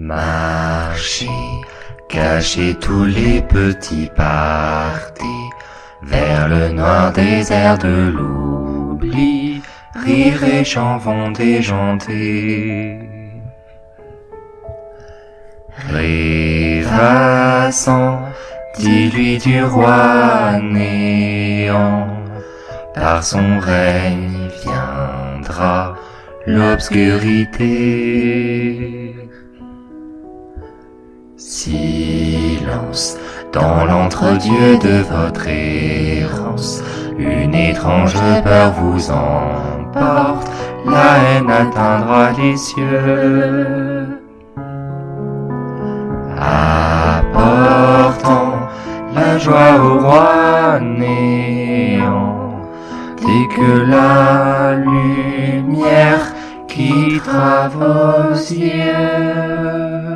Marchez, cachez tous les petits partis vers le noir désert de l'oubli. Rire et chants vont déjanter. Rêvassant, dis-lui du roi néant, par son règne viendra l'obscurité. Silence dans l'entre-dieu de votre errance, une étrange peur vous emporte, la haine atteindra les cieux. Apportant la joie au roi néant, dès que la lumière quittera vos yeux.